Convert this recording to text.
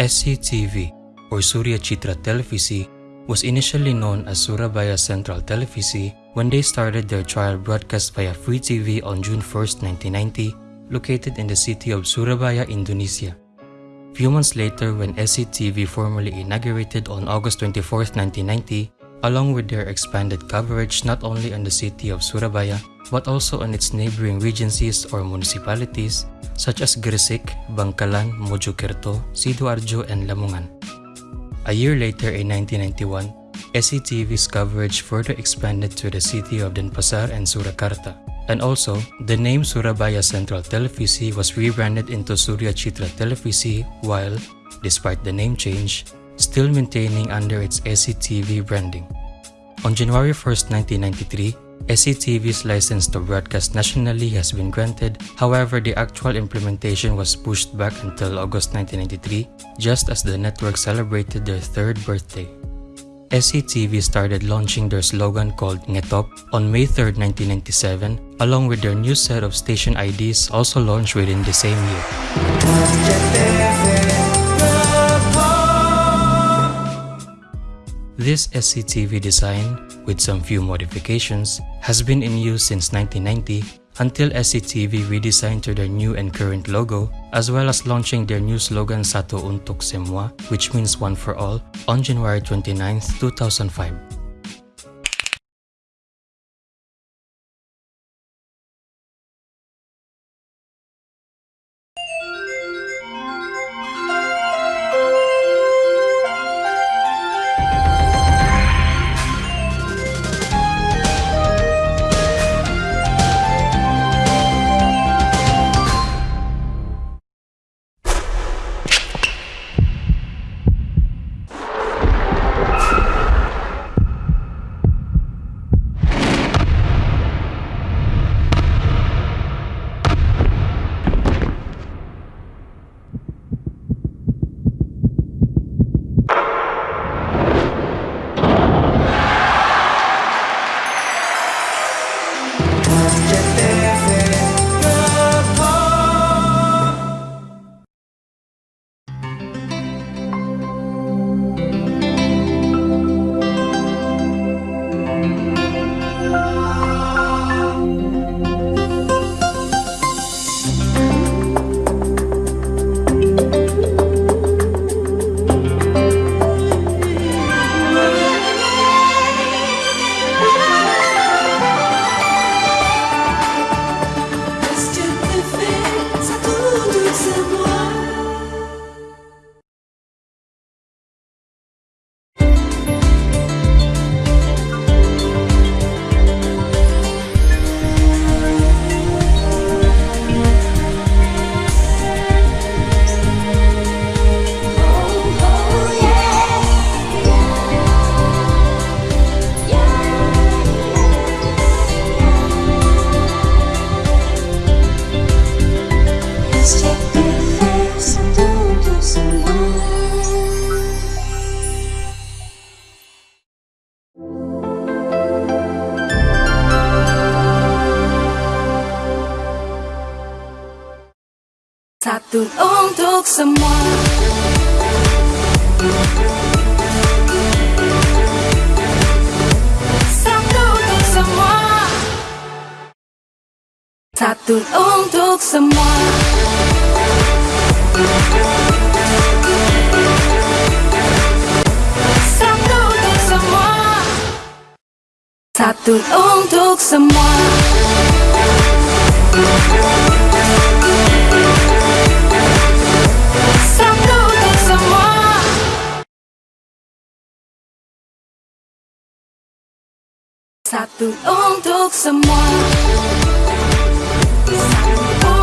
SCTV, or Surya Citra Televisi, was initially known as Surabaya Central Televisi when they started their trial broadcast via Free TV on June 1, 1990, located in the city of Surabaya, Indonesia. Few months later, when SCTV formally inaugurated on August 24, 1990, along with their expanded coverage not only on the city of Surabaya, but also on its neighboring regencies or municipalities such as Gresik, Bangkalan, Mojokerto, Sidoarjo, and Lamongan. A year later in 1991, SCTV's coverage further expanded to the city of Denpasar and Surakarta. And also, the name Surabaya Central Televisi was rebranded into Surya Citra Televisi while, despite the name change, still maintaining under its SCTV branding. On January 1, 1993, SCTV's license to broadcast nationally has been granted, however the actual implementation was pushed back until August 1993, just as the network celebrated their third birthday. SCTV started launching their slogan called Ngetop on May 3, 1997, along with their new set of station IDs also launched within the same year. This SCTV design, with some few modifications, has been in use since 1990 until SCTV redesigned to their new and current logo, as well as launching their new slogan Satu Untuk Semua, which means one for all, on January 29, 2005. Satu untuk semua. Satu untuk semua. Satu untuk semua. Satu untuk semua. Satu untuk semua. Satu untuk semua. Satu